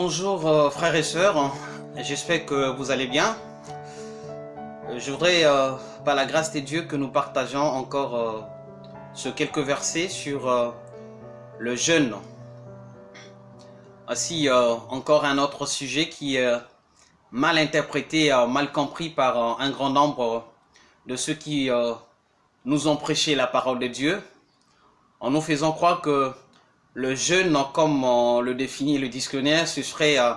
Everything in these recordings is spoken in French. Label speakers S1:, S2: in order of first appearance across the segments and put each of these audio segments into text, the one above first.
S1: Bonjour euh, frères et sœurs, j'espère que vous allez bien. Euh, je voudrais, euh, par la grâce de Dieu, que nous partageons encore ce quelques versets sur le jeûne. Ainsi, encore un autre sujet qui est mal interprété, mal compris par un grand nombre de ceux qui nous ont prêché la parole de Dieu, en nous faisant croire que le jeûne, comme le définit le dictionnaire, ce serait euh,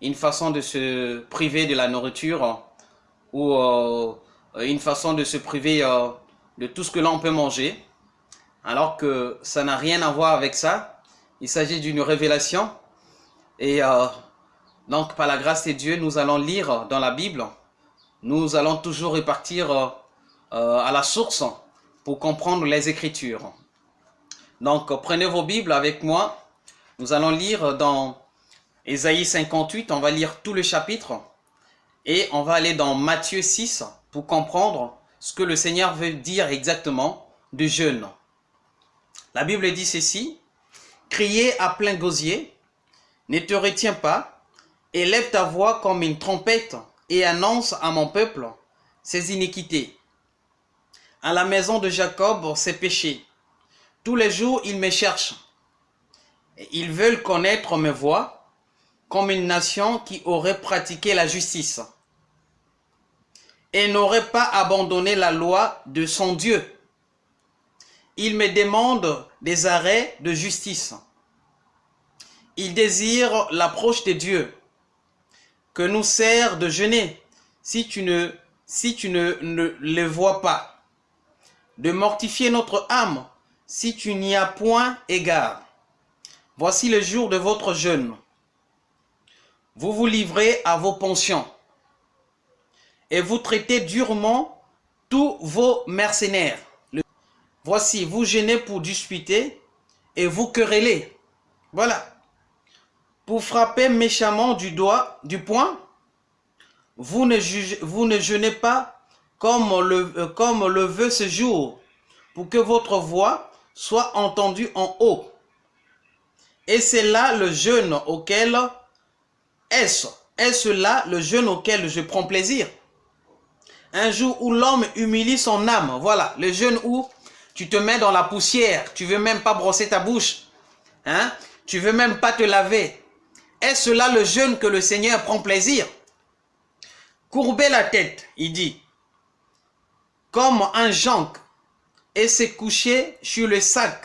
S1: une façon de se priver de la nourriture ou euh, une façon de se priver euh, de tout ce que l'on peut manger, alors que ça n'a rien à voir avec ça. Il s'agit d'une révélation. Et donc, par la grâce de Dieu, nous allons lire dans la Bible. Nous allons toujours repartir à la source pour comprendre les Écritures. Donc, prenez vos Bibles avec moi. Nous allons lire dans Ésaïe 58, on va lire tout le chapitre. Et on va aller dans Matthieu 6 pour comprendre ce que le Seigneur veut dire exactement de jeûne. La Bible dit ceci, Criez à plein gosier, ne te retiens pas, élève ta voix comme une trompette et annonce à mon peuple ses iniquités. À la maison de Jacob ses péchés tous les jours, ils me cherchent. Ils veulent connaître mes voies comme une nation qui aurait pratiqué la justice et n'aurait pas abandonné la loi de son Dieu. Ils me demandent des arrêts de justice. Ils désirent l'approche de Dieu, que nous sert de jeûner si tu ne, si ne les vois pas, de mortifier notre âme si tu n'y as point égard. Voici le jour de votre jeûne. Vous vous livrez à vos pensions et vous traitez durement tous vos mercenaires. Voici, vous gênez pour disputer et vous querellez. Voilà. Pour frapper méchamment du doigt, du poing, vous ne, ne jeûnez pas euh, comme le veut ce jour, pour que votre voix soit entendu en haut. Et c'est là le jeûne auquel est-ce Est-ce là le jeûne auquel je prends plaisir? Un jour où l'homme humilie son âme. Voilà, le jeûne où tu te mets dans la poussière. Tu veux même pas brosser ta bouche. Hein Tu veux même pas te laver. Est-ce là le jeûne que le Seigneur prend plaisir? Courber la tête, il dit, comme un jonc et s'est couché sur le sac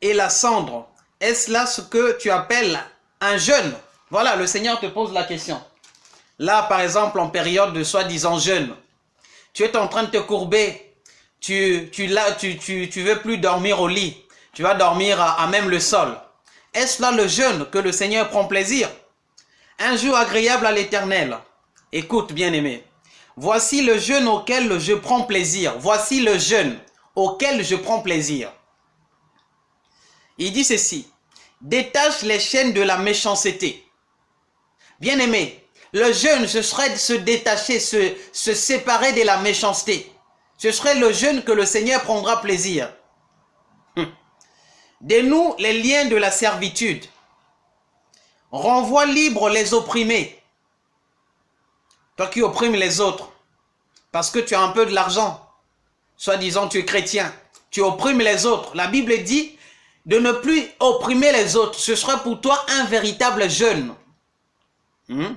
S1: et la cendre. Est-ce là ce que tu appelles un jeûne? Voilà, le Seigneur te pose la question. Là, par exemple, en période de soi-disant jeûne, tu es en train de te courber, tu, tu, tu, tu, tu veux plus dormir au lit, tu vas dormir à, à même le sol. Est-ce là le jeûne que le Seigneur prend plaisir? Un jour agréable à l'éternel. Écoute, bien-aimé, voici le jeûne auquel je prends plaisir. Voici le jeûne auquel je prends plaisir. Il dit ceci, détache les chaînes de la méchanceté. Bien-aimé, le jeûne, ce serait de se détacher, se, séparer de la méchanceté. Ce serait le jeûne que le Seigneur prendra plaisir. Hum. Dénoue les liens de la servitude. Renvoie libre les opprimés. Toi qui opprimes les autres, parce que tu as un peu de l'argent, soi-disant tu es chrétien, tu opprimes les autres. La Bible dit de ne plus opprimer les autres. Ce sera pour toi un véritable jeûne. Hmm?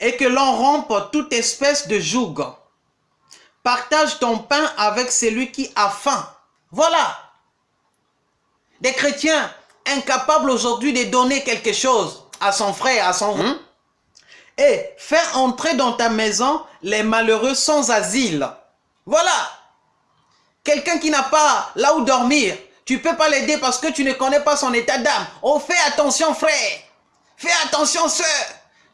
S1: Et que l'on rompe toute espèce de joug. Partage ton pain avec celui qui a faim. Voilà. Des chrétiens incapables aujourd'hui de donner quelque chose à son frère, à son... Hmm? Et faire entrer dans ta maison les malheureux sans asile. Voilà. Quelqu'un qui n'a pas là où dormir, tu peux pas l'aider parce que tu ne connais pas son état d'âme. Oh, fais attention frère. Fais attention sœur.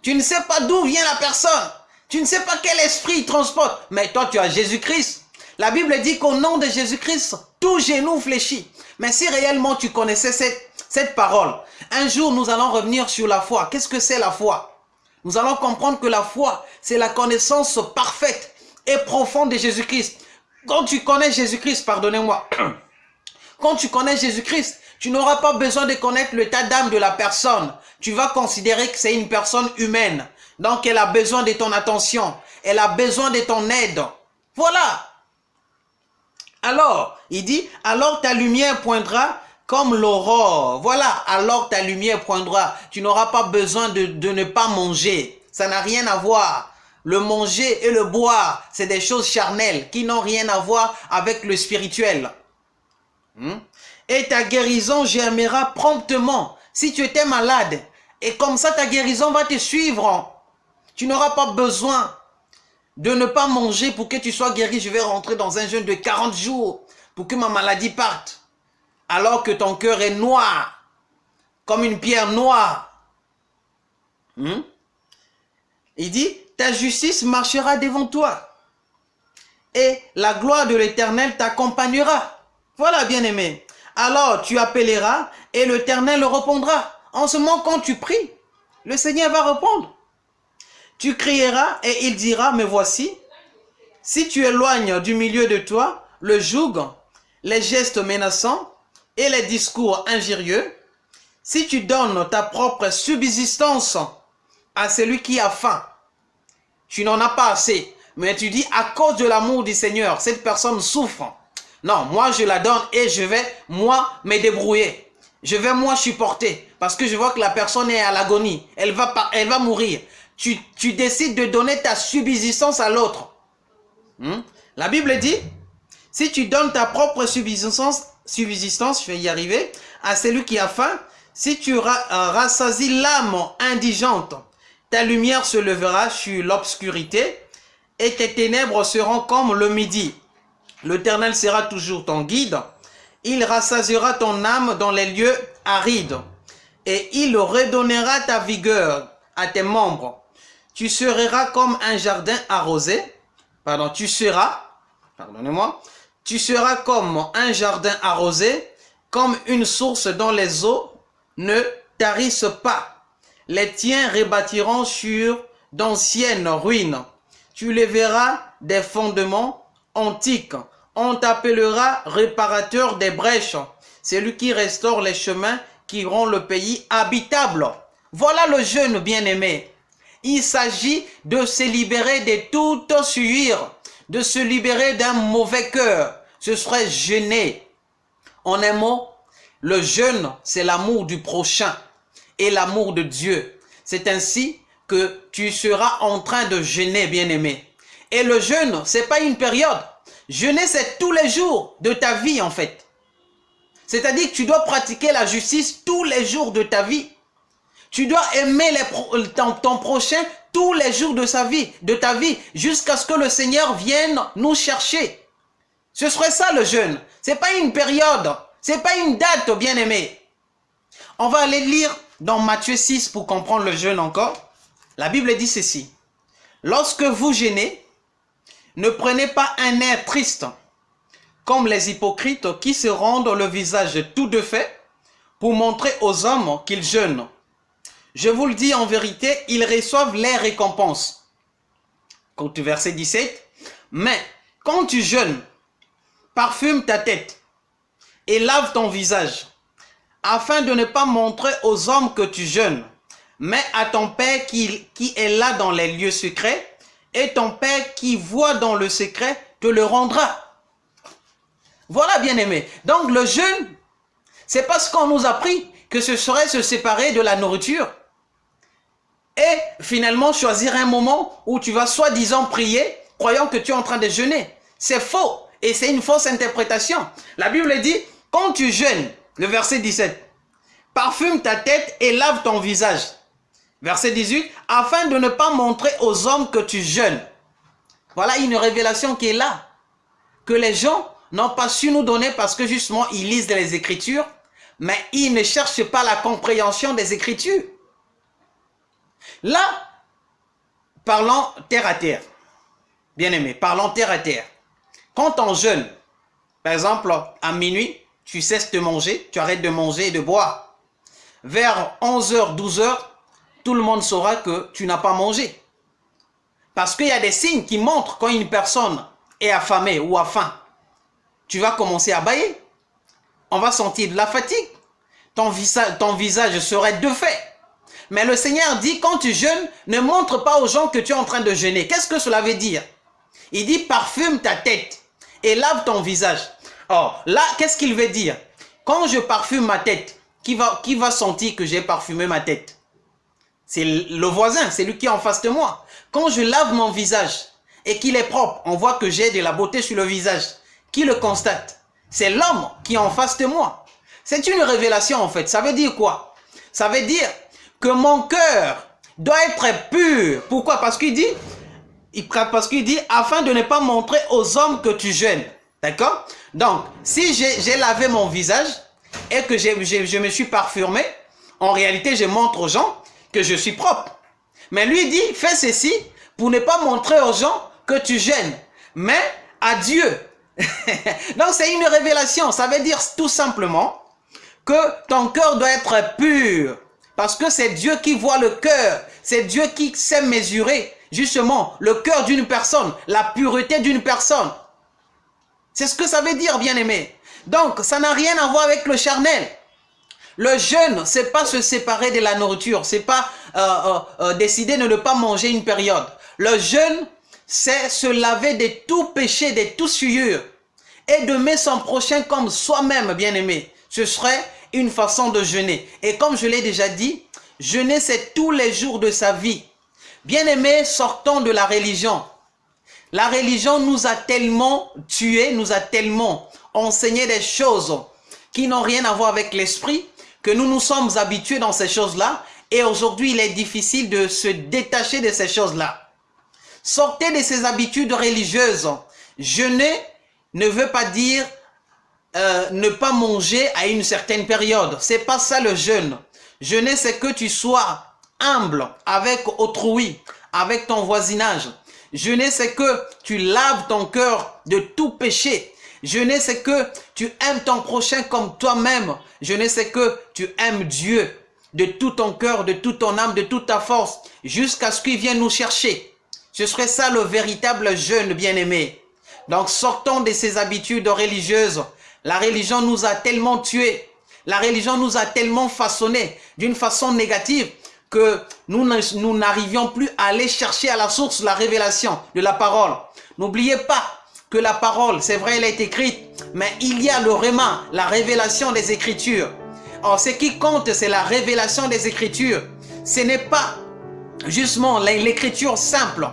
S1: Tu ne sais pas d'où vient la personne. Tu ne sais pas quel esprit il transporte. Mais toi, tu as Jésus-Christ. La Bible dit qu'au nom de Jésus-Christ, tout genou fléchit. Mais si réellement tu connaissais cette, cette parole, un jour nous allons revenir sur la foi. Qu'est-ce que c'est la foi? Nous allons comprendre que la foi, c'est la connaissance parfaite et profonde de Jésus-Christ. Quand tu connais Jésus-Christ, pardonnez-moi, quand tu connais Jésus-Christ, tu n'auras pas besoin de connaître l'état d'âme de la personne. tu vas considérer que c'est une personne humaine. Donc elle a besoin de ton attention. Elle a besoin de ton aide. Voilà. Alors, il dit, alors ta lumière poindra comme l'aurore. Voilà, alors ta lumière poindra. Tu n'auras pas besoin de, ne pas manger. Ça n'a rien à voir. Le manger et le boire, c'est des choses charnelles qui n'ont rien à voir avec le spirituel. Hmm? Et ta guérison germera promptement. Si tu étais malade, et comme ça ta guérison va te suivre. Tu n'auras pas besoin de ne pas manger pour que tu sois guéri. Je vais rentrer dans un jeûne de 40 jours pour que ma maladie parte. Alors que ton cœur est noir, comme une pierre noire. Hmm? Il dit, ta justice marchera devant toi. Et la gloire de l'éternel t'accompagnera. Voilà, bien-aimé. Alors tu appelleras et l'éternel répondra. En ce moment, quand tu pries, le Seigneur va répondre. Tu crieras et il dira, mais voici, si tu éloignes du milieu de toi le joug, les gestes menaçants et les discours injurieux, si tu donnes ta propre subsistance à celui qui a faim, tu n'en as pas assez, mais tu dis à cause de l'amour du Seigneur, cette personne souffre. Non, moi je la donne et je vais moi me débrouiller. Je vais moi supporter parce que je vois que la personne est à l'agonie. Elle va, mourir tu, décides de donner ta subsistance à l'autre. Hmm? La Bible dit, si tu donnes ta propre subsistance, subsistance, je vais y arriver, à celui qui a faim, si tu euh, rassasies l'âme indigente, ta lumière se levera sur l'obscurité et tes ténèbres seront comme le midi. L'Éternel sera toujours ton guide. Il rassasiera ton âme dans les lieux arides et il redonnera ta vigueur à tes membres tu seras comme un jardin arrosé. Pardon, tu seras, pardonnez-moi, tu seras comme un jardin arrosé, comme une source dont les eaux ne tarissent pas. Les tiens rebâtiront sur d'anciennes ruines. Tu les verras des fondements antiques. On t'appellera réparateur des brèches. C'est lui qui restaure les chemins qui rend le pays habitable. Voilà le jeune bien-aimé. Il s'agit de se libérer de toute sueur, de se libérer d'un mauvais cœur. Ce serait jeûner. En un mot, le jeûne, c'est l'amour du prochain et l'amour de Dieu. C'est ainsi que tu seras en train de jeûner, bien-aimé. Et le jeûne, c'est pas une période. Jeûner, c'est tous les jours de ta vie, en fait. C'est-à-dire que tu dois pratiquer la justice tous les jours de ta vie. Tu dois aimer les ton, prochain tous les jours de sa vie, de ta vie, jusqu'à ce que le Seigneur vienne nous chercher. Ce serait ça le jeûne. C'est pas une période, c'est pas une date, bien-aimé. On va aller lire dans Matthieu 6 pour comprendre le jeûne encore. La Bible dit ceci. Lorsque vous jeûnez, ne prenez pas un air triste, comme les hypocrites qui se rendent le visage tout de fait pour montrer aux hommes qu'ils jeûnent. Je vous le dis en vérité, ils reçoivent les récompenses. Verset 17. Mais quand tu jeûnes, parfume ta tête et lave ton visage, afin de ne pas montrer aux hommes que tu jeûnes, mais à ton Père qui, est là dans les lieux secrets, et ton Père qui voit dans le secret te le rendra. Voilà, bien aimé. Donc le jeûne, c'est parce qu'on nous a appris que ce serait se séparer de la nourriture et finalement choisir un moment où tu vas soi-disant prier, croyant que tu es en train de jeûner. C'est faux et c'est une fausse interprétation. La Bible dit, quand tu jeûnes, le verset 17, parfume ta tête et lave ton visage. Verset 18, afin de ne pas montrer aux hommes que tu jeûnes. Voilà une révélation qui est là, que les gens n'ont pas su nous donner parce que justement ils lisent les Écritures, mais ils ne cherchent pas la compréhension des Écritures. Là, parlons terre à terre. Bien aimé, parlons terre à terre. Quand on jeûne, par exemple, à minuit, tu cesses de manger, tu arrêtes de manger et de boire. Vers 11h, 12h, tout le monde saura que tu n'as pas mangé. Parce qu'il y a des signes qui montrent quand une personne est affamée ou a faim. Tu vas commencer à bailler. On va sentir de la fatigue. Ton visage, ton visage serait de fait. Mais le Seigneur dit, quand tu jeûnes, ne montre pas aux gens que tu es en train de jeûner. Qu'est-ce que cela veut dire? Il dit, parfume ta tête et lave ton visage. Or, là, qu'est-ce qu'il veut dire? Quand je parfume ma tête, qui va, qui va sentir que j'ai parfumé ma tête? C'est le voisin, c'est lui qui est en face de moi. Quand je lave mon visage et qu'il est propre, on voit que j'ai de la beauté sur le visage. Qui le constate? C'est l'homme qui est en face de moi. C'est une révélation en fait. Ça veut dire quoi? Ça veut dire que mon cœur doit être pur. Pourquoi? Parce qu'il dit, parce qu'il dit, afin de ne pas montrer aux hommes que tu jeûnes. D'accord? Donc, si j'ai lavé mon visage et que je me suis parfumé, en réalité, je montre aux gens que je suis propre. Mais lui dit, fais ceci pour ne pas montrer aux gens que tu gênes, mais à Dieu. Donc, c'est une révélation. Ça veut dire tout simplement que ton cœur doit être pur. Parce que c'est Dieu qui voit le cœur. C'est Dieu qui sait mesurer justement le cœur d'une personne, la pureté d'une personne. C'est ce que ça veut dire, bien-aimé. Donc, ça n'a rien à voir avec le charnel. Le jeûne, c'est pas se séparer de la nourriture, c'est pas euh, euh, euh, décider de ne pas manger une période. Le jeûne, c'est se laver de tout péché, de tout souillure et de mettre son prochain comme soi-même, bien-aimé. Ce serait une façon de jeûner. Et comme je l'ai déjà dit, jeûner, c'est tous les jours de sa vie. Bien-aimé, sortons de la religion. La religion nous a tellement tués, nous a tellement enseigné des choses qui n'ont rien à voir avec l'esprit, que nous nous sommes habitués dans ces choses-là. Et aujourd'hui, il est difficile de se détacher de ces choses-là. Sortez de ces habitudes religieuses. Jeûner ne veut pas dire euh, ne pas manger à une certaine période. C'est pas ça le jeûne. Jeûner, c'est que tu sois humble avec autrui, avec ton voisinage. Jeûner, c'est que tu laves ton cœur de tout péché. Jeûner, c'est que tu aimes ton prochain comme toi-même. Jeûner, c'est que tu aimes Dieu de tout ton cœur, de toute ton âme, de toute ta force, jusqu'à ce qu'il vienne nous chercher. Ce serait ça le véritable jeûne bien-aimé. Donc sortons de ces habitudes religieuses la religion nous a tellement tués. La religion nous a tellement façonnés d'une façon négative que nous n'arrivions plus à aller chercher à la source la révélation de la parole. N'oubliez pas que la parole, c'est vrai, elle est écrite, mais il y a le réma, la révélation des Écritures. Or, ce qui compte, c'est la révélation des Écritures. Ce n'est pas justement l'écriture simple.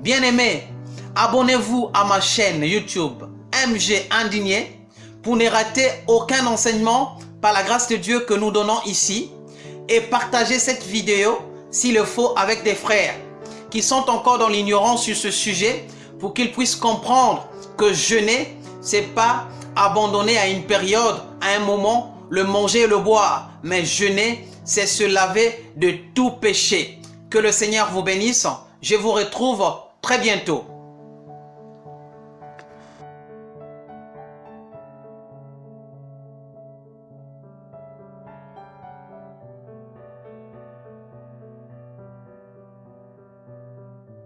S1: Bien-aimés, abonnez-vous à ma chaîne YouTube MG Indigné pour ne rater aucun enseignement par la grâce de Dieu que nous donnons ici et partager cette vidéo s'il le faut avec des frères qui sont encore dans l'ignorance sur ce sujet pour qu'ils puissent comprendre que jeûner, c'est pas abandonner à une période, à un moment, le manger et le boire. Mais jeûner, c'est se laver de tout péché. Que le Seigneur vous bénisse. Je vous retrouve très bientôt.